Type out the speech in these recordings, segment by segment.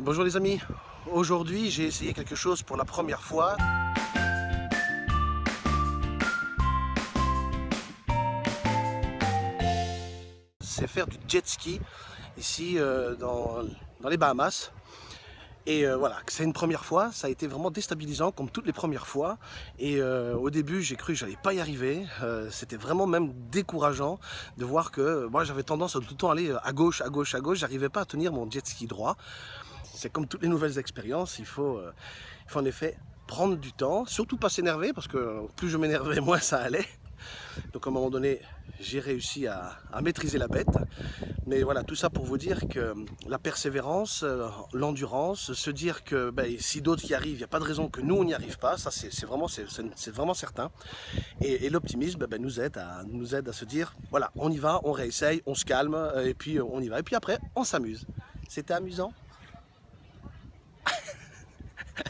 Bonjour les amis, aujourd'hui j'ai essayé quelque chose pour la première fois. C'est faire du jet ski ici euh, dans, les Bahamas. Et euh, voilà, c'est une première fois, ça a été vraiment déstabilisant comme toutes les premières fois. Et euh, au début, j'ai cru que j'allais pas y arriver. C'était vraiment même décourageant de voir que moi j'avais tendance à tout le temps aller à gauche, à gauche, à gauche. J'arrivais pas à tenir mon jet ski droit. C'est comme toutes les nouvelles expériences, il faut, euh, il faut en effet prendre du temps, surtout pas s'énerver parce que plus je m'énervais, moins ça allait. Donc à un moment donné, j'ai réussi à, maîtriser la bête. Mais voilà, tout ça pour vous dire que la persévérance, euh, l'endurance, se dire que ben, si d'autres y arrivent, il n'y a pas de raison que nous on n'y arrive pas, ça c'est vraiment, vraiment certain. Et, l'optimisme ben, nous, aide à, nous aide à se dire, voilà, on y va, on réessaye, on se calme, euh, et puis on y va. Et puis après, on s'amuse. C'était amusant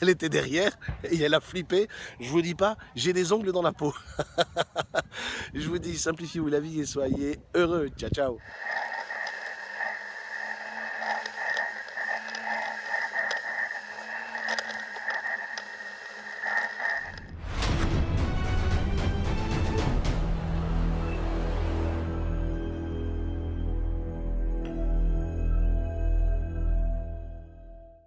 elle était derrière et elle a flippé. Je vous dis pas, j'ai des ongles dans la peau. Je vous dis, simplifiez-vous la vie et soyez heureux. Ciao, ciao.